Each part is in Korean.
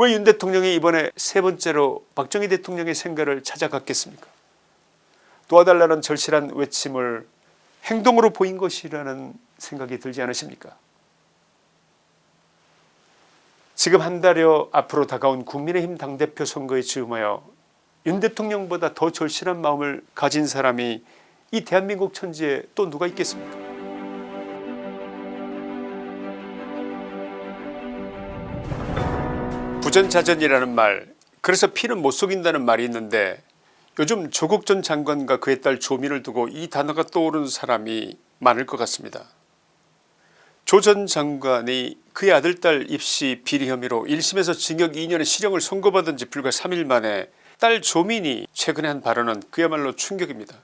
왜 윤 대통령이 이번에 세 번째로 박정희 대통령의 생가를 찾아갔겠습니까? 도와달라는 절실한 외침을 행동으로 보인 것이라는 생각이 들지 않으십니까? 지금 한 달여 앞으로 다가온 국민의힘 당대표 선거에 즈음하여 윤 대통령보다 더 절실한 마음을 가진 사람이 이 대한민국 천지에 또 누가 있겠습니까 부전자전이라는 말 그래서 피는 못 속인다는 말이 있는데 요즘 조국 전 장관과 그의 딸 조민을 두고 이 단어가 떠오르는 사람이 많을 것 같습니다. 조 전 장관이 그의 아들 딸 입시 비리 혐의로 1심에서 징역 2년의 실형을 선고받은 지 불과 3일 만에 딸 조민이 최근에 한 발언은 그야말로 충격입니다.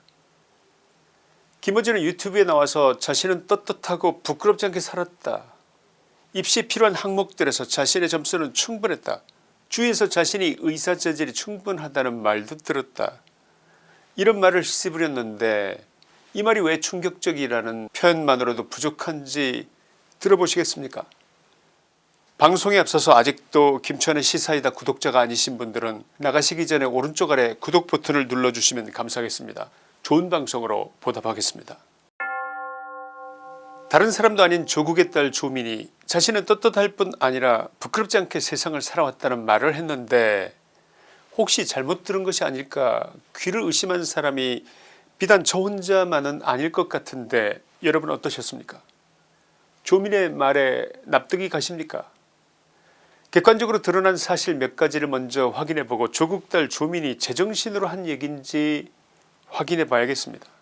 김어준은 유튜브에 나와서 자신은 떳떳하고 부끄럽지 않게 살았다. 입시에 필요한 항목들에서 자신의 점수는 충분했다. 주위에서 자신이 의사 재질이 충분하다는 말도 들었다. 이런 말을 씹으렸는데 이 말이 왜 충격적이라는 표현만으로도 부족한지 들어보시겠습니까 방송에 앞서서 아직도 김천의 시사이다 구독자가 아니신 분들은 나가시기 전에 오른쪽 아래 구독 버튼을 눌러주시면 감사하겠습니다. 좋은 방송으로 보답하겠습니다. 다른 사람도 아닌 조국의 딸 조민이 자신은 떳떳할 뿐 아니라 부끄럽지 않게 세상을 살아왔다는 말을 했는데 혹시 잘못 들은 것이 아닐까 귀를 의심한 사람이 비단 저 혼자만은 아닐 것 같은데 여러분 어떠셨습니까 조민의 말에 납득이 가십니까 객관적으로 드러난 사실 몇 가지를 먼저 확인해보고 조국 딸 조민이 제정신으로 한 얘기인지 확인해 봐야겠습니다.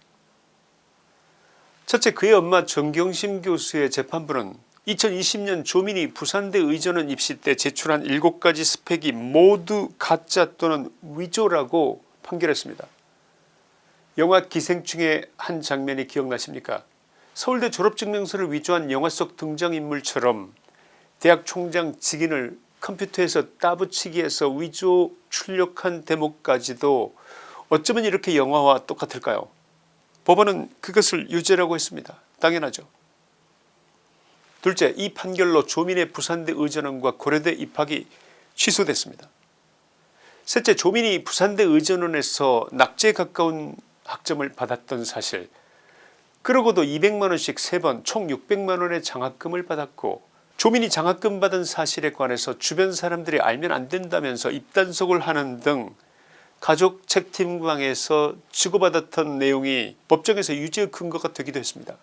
첫째 그의 엄마 정경심 교수의 재판부는 2020년 조민이 부산대 의전원 입시 때 제출한 7가지 스펙이 모두 가짜 또는 위조라고 판결했습니다. 영화 기생충의 한 장면이 기억나십니까 서울대 졸업증명서를 위조한 영화 속 등장인물처럼 대학 총장 직인을 컴퓨터에서 따붙이기해서 위조 출력한 대목까지도 어쩌면 이렇게 영화와 똑같을까요 법원은 그것을 유죄라고 했습니다. 당연하죠. 둘째 이 판결로 조민의 부산대 의전원과 고려대 입학이 취소됐습니다. 셋째 조민이 부산대 의전원에서 낙제에 가까운 학점을 받았던 사실 그러고도 200만원씩 3번 총 600만원의 장학금을 받았고 조민이 장학금 받은 사실에 관해서 주변 사람들이 알면 안된다면서 입단속을 하는 등 가족 책팀방에서 주고받았던 내용이 법정에서 유죄의 근거가 되기도 했습니다.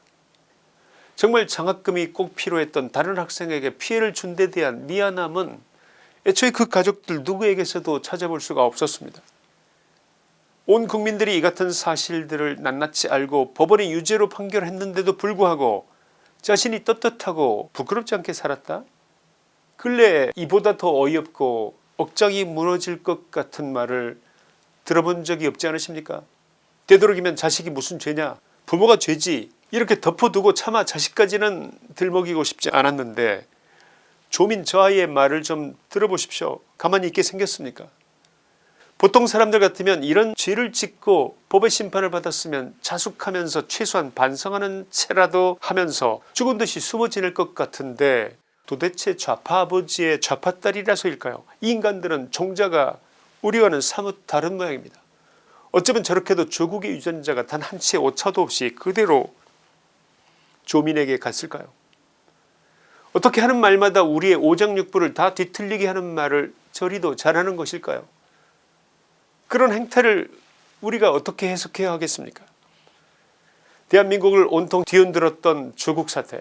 정말 장학금이 꼭 필요했던 다른 학생에게 피해를 준 데 대한 미안함은 애초에 그 가족들 누구에게서도 찾아볼 수가 없었습니다. 온 국민들이 이 같은 사실들을 낱낱이 알고 법원이 유죄로 판결했는데도 불구하고 자신이 떳떳하고 부끄럽지 않게 살았다 근래에 이보다 더 어이없고 억장이 무너질 것 같은 말을 들어본 적이 없지 않으십니까? 되도록이면 자식이 무슨 죄냐? 부모가 죄지. 이렇게 덮어두고 차마 자식까지는 들먹이고 싶지 않았는데 조민 저 아이의 말을 좀 들어보십시오. 가만히 있게 생겼습니까? 보통 사람들 같으면 이런 죄를 짓고 법의 심판을 받았으면 자숙하면서 최소한 반성하는 채라도 하면서 죽은 듯이 숨어 지낼 것 같은데 도대체 좌파 아버지의 좌파 딸이라서일까요? 이 인간들은 종자가 우리와는 사뭇 다른 모양입니다. 어쩌면 저렇게도 조국의 유전자가 단 한 치의 오차도 없이 그대로 조민에게 갔을까요? 어떻게 하는 말마다 우리의 오장육부를 다 뒤틀리게 하는 말을 저리도 잘하는 것일까요? 그런 행태를 우리가 어떻게 해석해야 하겠습니까? 대한민국을 온통 뒤흔들었던 조국 사태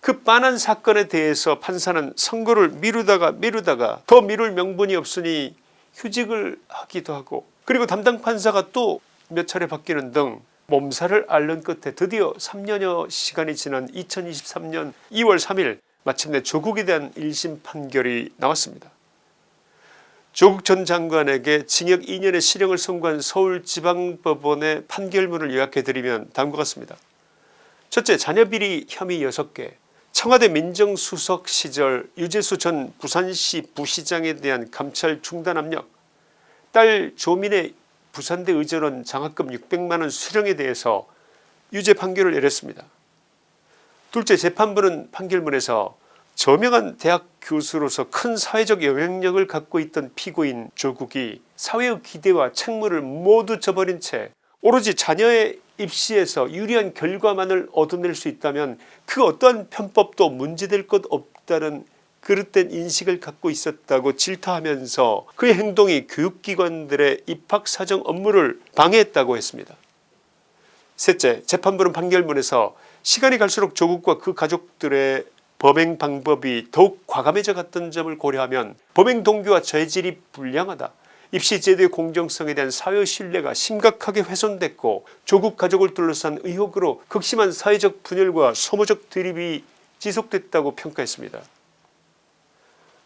그 빤한 사건에 대해서 판사는 선고를 미루다가 미루다가 더 미룰 명분이 없으니 휴직을 하기도 하고 그리고 담당 판사가 또 몇 차례 바뀌는 등 몸살을 앓는 끝에 드디어 3년여 시간이 지난 2023년 2월 3일 마침내 조국에 대한 1심 판결이 나왔습니다. 조국 전 장관에게 징역 2년의 실형을 선고한 서울지방법원의 판결문을 요약해드리면 다음과 같습니다. 첫째 자녀비리 혐의 6개 청와대 민정수석 시절 유재수 전 부산시 부시장에 대한 감찰 중단 압력 딸 조민의 부산대 의전원 장학금 600만원 수령에 대해서 유죄 판결을 내렸습니다. 둘째 재판부는 판결문에서 저명한 대학 교수로서 큰 사회적 영향력을 갖고 있던 피고인 조국이 사회의 기대와 책무를 모두 저버린 채 오로지 자녀의 입시에서 유리한 결과만을 얻어낼 수 있다면 그 어떠한 편법도 문제될 것 없다는 그릇된 인식을 갖고 있었다고 질타하면서 그의 행동이 교육기관들의 입학사정 업무를 방해했다고 했습니다. 셋째 재판부는 판결문에서 시간이 갈수록 조국과 그 가족들의 범행 방법이 더욱 과감해져 갔던 점을 고려하면 범행 동기와 죄질이 불량하다. 입시 제도의 공정성에 대한 사회 신뢰가 심각하게 훼손됐고 조국 가족을 둘러싼 의혹으로 극심한 사회적 분열과 소모적 대립이 지속됐다고 평가했습니다.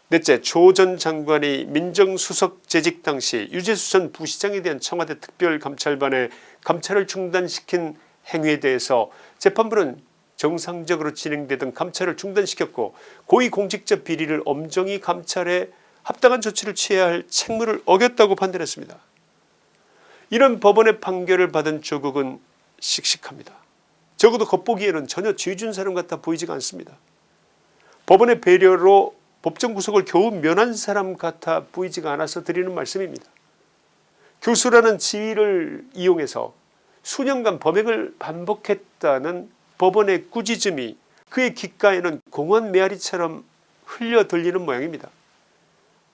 넷째 조 전 장관이 민정수석 재직 당시 유재수 전 부시장에 대한 청와대 특별감찰반의 감찰을 중단시킨 행위에 대해서 재판부는 정상적으로 진행되던 감찰을 중단시켰고 고위공직자 비리를 엄정히 감찰해 합당한 조치를 취해야 할 책무를 어겼다고 판단했습니다. 이런 법원의 판결을 받은 조국은 씩씩합니다. 적어도 겉보기에는 전혀 죄준 사람 같아 보이지가 않습니다. 법원의 배려로 법정 구속을 겨우 면한 사람 같아 보이지가 않아서 드리는 말씀입니다. 교수라는 지위를 이용해서 수년간 범행을 반복했다는 법원의 꾸짖음이 그의 귓가에는 공원 메아리처럼 흘려 들리는 모양입니다.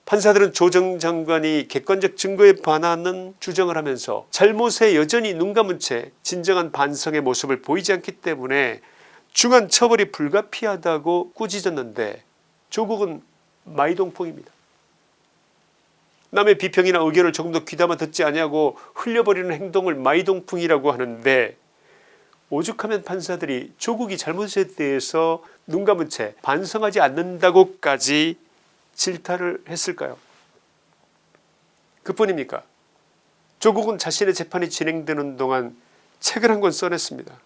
판사들은 조정 장관이 객관적 증거에 반하는 주장을 하면서 잘못에 여전히 눈 감은 채 진정한 반성의 모습을 보이지 않기 때문에 중한 처벌이 불가피하다고 꾸짖었는데 조국은 마이동풍입니다. 남의 비평이나 의견을 조금 더 귀담아 듣지 아니하고 흘려버리는 행동을 마이동풍이라고 하는데 오죽하면 판사들이 조국이 잘못에 대해서 눈 감은 채 반성하지 않는다고까지 질타를 했을까요 그뿐입니까 조국은 자신의 재판이 진행되는 동안 책을 한 권 써냈습니다.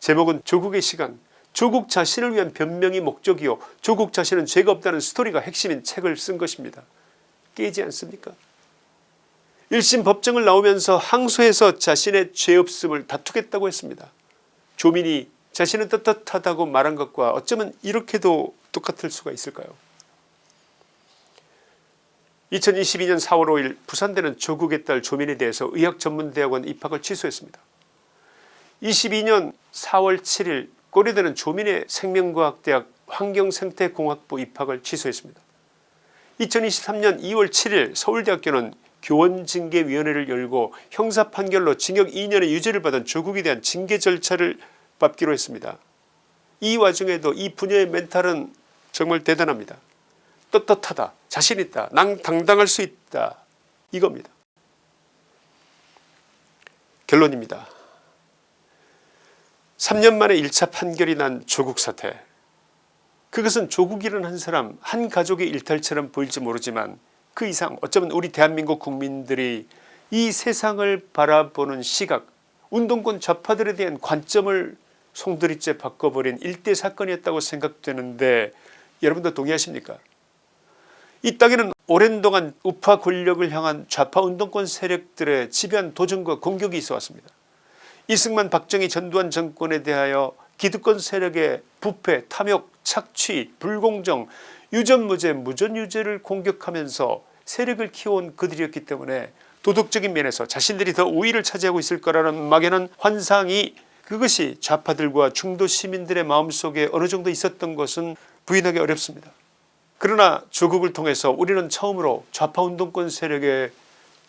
제목은 조국의 시간 조국 자신을 위한 변명이 목적이요 조국 자신은 죄가 없다는 스토리가 핵심인 책을 쓴 것입니다. 깨지 않습니까 1심 법정을 나오면서 항소해서 자신의 죄 없음을 다투겠다고 했습니다. 조민이 자신은 떳떳하다고 말한 것과 어쩌면 이렇게도 똑같을 수가 있을까요 2022년 4월 5일 부산대는 조국의 딸 조민에 대해서 의학전문대학원 입학을 취소했습니다. 22년 4월 7일 고려대는 조민의 생명과학대학 환경생태공학부 입학을 취소했습니다. 2023년 2월 7일 서울대학교는 교원징계위원회를 열고 형사판결로 징역 2년의 유죄를 받은 조국에 대한 징계 절차를 밟기로 했습니다. 이 와중에도 이 부녀의 멘탈은 정말 대단합니다. 떳떳하다. 자신있다. 난 당당할 수 있다. 이겁니다. 결론입니다. 3년 만에 1차 판결이 난 조국 사태. 그것은 조국이라는 한 사람 한 가족의 일탈처럼 보일지 모르지만 그 이상 어쩌면 우리 대한민국 국민들이 이 세상을 바라보는 시각 운동권 좌파들에 대한 관점을 송두리째 바꿔버린 일대 사건이었다고 생각되는데 여러분도 동의하십니까 이 땅에는 오랜 동안 우파 권력을 향한 좌파 운동권 세력들의 지배한 도전과 공격이 있어 왔습니다. 이승만 박정희 전두환 정권에 대하여 기득권 세력의 부패 탐욕 착취 불공정 유전무죄 무전유죄를 공격하면서 세력을 키워온 그들이었기 때문에 도덕적인 면에서 자신들이 더 우위를 차지하고 있을 거라는 막연한 환상이 그것이 좌파들과 중도 시민들의 마음속에 어느 정도 있었던 것은 부인하기 어렵습니다. 그러나 조국을 통해서 우리는 처음으로 좌파 운동권 세력의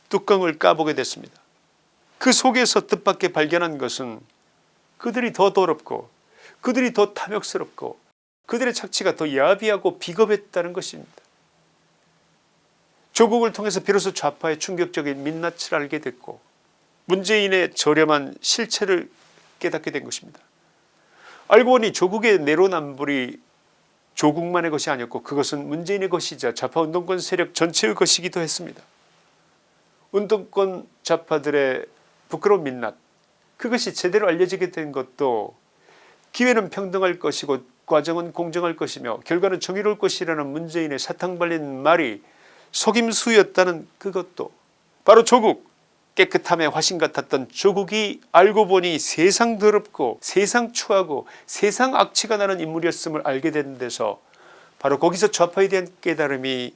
뚜껑을 까보게 됐습니다. 그 속에서 뜻밖의 발견한 것은 그들이 더 더럽고 그들이 더 탐욕스럽고 그들의 착취가 더 야비하고 비겁했다는 것입니다. 조국을 통해서 비로소 좌파의 충격적인 민낯을 알게 됐고 문재인의 저렴한 실체를 깨닫게 된 것입니다. 알고 보니 조국의 내로남불이 조국만의 것이 아니었고 그것은 문재인의 것이자 좌파운동권 세력 전체의 것이기도 했습니다. 운동권 좌파들의 부끄러운 민낯 그것이 제대로 알려지게 된 것도 기회는 평등할 것이고 과정은 공정할 것이며 결과는 정의로울 것이라는 문재인의 사탕 발린 말이 속임수였다는 그것도 바로 조국 깨끗함의 화신 같았던 조국이 알고 보니 세상 더럽고 세상 추하고 세상 악취가 나는 인물이었음을 알게 된 데서 바로 거기서 좌파에 대한 깨달음이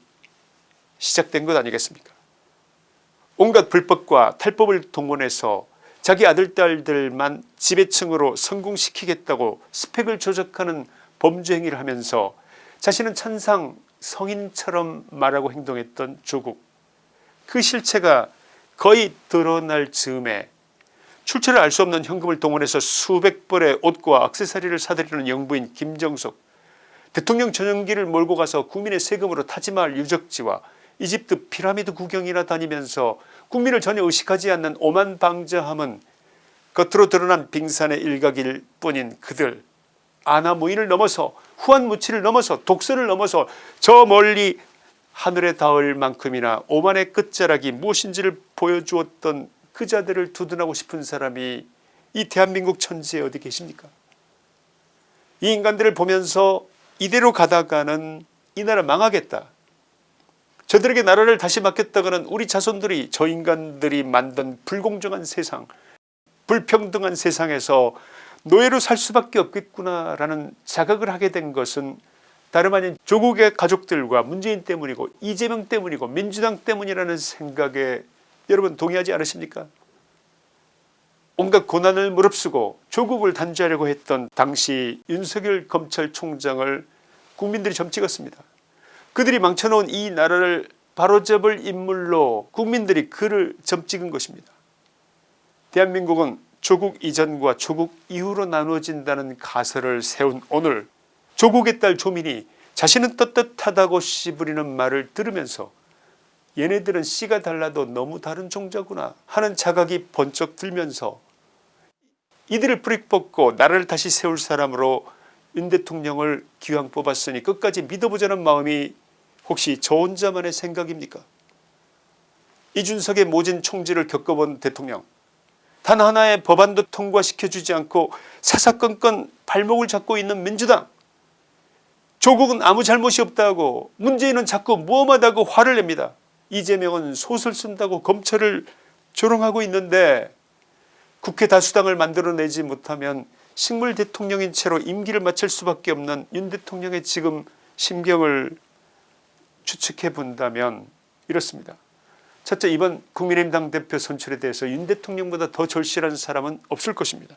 시작된 것 아니겠습니까? 온갖 불법과 탈법을 동원해서 자기 아들 딸들만 지배층으로 성공시키겠다고 스펙을 조작하는 범죄 행위를 하면서 자신은 천상 성인처럼 말하고 행동했던 조국. 그 실체가 거의 드러날 즈음에 출처를 알 수 없는 현금을 동원해서 수백 벌의 옷과 액세서리를 사들이는 영부인 김정숙 대통령 전용기를 몰고 가서 국민의 세금으로 타지마할 유적지와 이집트 피라미드 구경이나 다니면서 국민을 전혀 의식하지 않는 오만방자함은 겉으로 드러난 빙산의 일각일 뿐인 그들. 아나무인을 넘어서 후한무치를 넘어서 독서를 넘어서 저 멀리 하늘에 닿을 만큼이나 오만의 끝자락이 무엇인지를 보여주었던 그 자들을 두둔하고 싶은 사람이 이 대한민국 천지에 어디 계십니까? 이 인간들을 보면서 이대로 가다가는 이 나라 망하겠다. 저들에게 나라를 다시 맡겼다가는 우리 자손들이 저 인간들이 만든 불공정한 세상 불평등한 세상에서 노예로 살 수밖에 없겠구나라는 자각을 하게 된 것은 다름 아닌 조국의 가족들과 문재인 때문이고 이재명 때문이고 민주당 때문이라는 생각에 여러분 동의하지 않으십니까 온갖 고난을 무릅쓰고 조국을 단죄하려고 했던 당시 윤석열 검찰총장을 국민들이 점찍었습니다. 그들이 망쳐놓은 이 나라를 바로잡을 인물로 국민들이 그를 점찍은 것입니다. 대한민국은 조국 이전과 조국 이후로 나누어진다는 가설을 세운 오늘 조국의 딸 조민이 자신은 떳떳하다고 씨부리는 말을 들으면서 얘네들은 씨가 달라도 너무 다른 종자구나 하는 자각이 번쩍 들면서 이들을 뿌리 뽑고 나라를 다시 세울 사람으로 윤 대통령을 기왕 뽑았으니 끝까지 믿어보자는 마음이 혹시 저 혼자만의 생각입니까? 이준석의 모진 총질을 겪어본 대통령 단 하나의 법안도 통과시켜주지 않고 사사건건 발목을 잡고 있는 민주당 조국은 아무 잘못이 없다고 문재인은 자꾸 무엄하다고 화를 냅니다. 이재명은 소설 쓴다고 검찰을 조롱하고 있는데 국회 다수당을 만들어내지 못하면 식물 대통령인 채로 임기를 마칠 수밖에 없는 윤 대통령의 지금 심경을 추측해 본다면 이렇습니다. 첫째 이번 국민의힘 당대표 선출에 대해서 윤 대통령보다 더 절실한 사람은 없을 것입니다.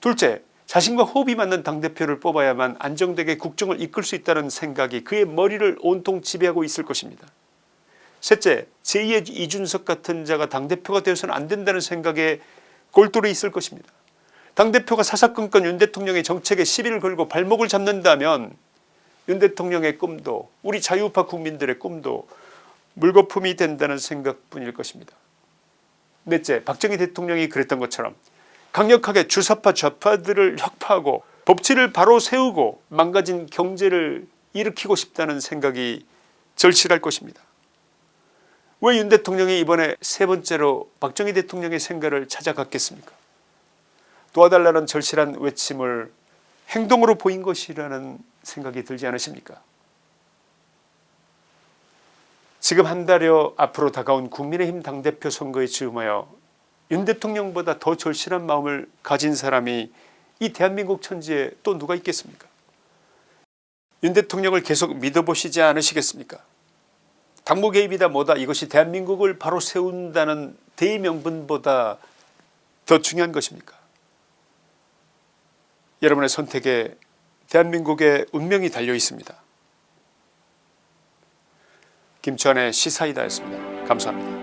둘째 자신과 호흡이 맞는 당대표를 뽑아야만 안정되게 국정을 이끌 수 있다는 생각이 그의 머리를 온통 지배하고 있을 것입니다. 셋째 제2의 이준석 같은 자가 당대표가 되어서는 안된다는 생각에 골똘히 있을 것입니다. 당대표가 사사건건 윤 대통령의 정책에 시비를 걸고 발목을 잡는다면 윤 대통령의 꿈도 우리 자유파 국민들의 꿈도 물거품이 된다는 생각뿐일 것입니다. 넷째 박정희 대통령이 그랬던 것처럼 강력하게 주사파 좌파들을 혁파하고 법치를 바로 세우고 망가진 경제를 일으키고 싶다는 생각이 절실할 것입니다. 왜 윤 대통령이 이번에 세 번째로 박정희 대통령의 생가를 찾아갔겠습니까 도와달라는 절실한 외침을 행동으로 보인 것이라는 생각이 들지 않으십니까 지금 한 달여 앞으로 다가온 국민의힘 당대표 선거에 즈음하여 윤 대통령보다 더 절실한 마음을 가진 사람이 이 대한민국 천지에 또 누가 있겠습니까 윤 대통령을 계속 믿어보시지 않으시겠습니까 당무 개입이다 뭐다 이것이 대한민국을 바로 세운다는 대의명분보다 더 중요한 것입니까 여러분의 선택에 대한민국의 운명이 달려 있습니다. 김천의 시사이다였습니다. 감사합니다.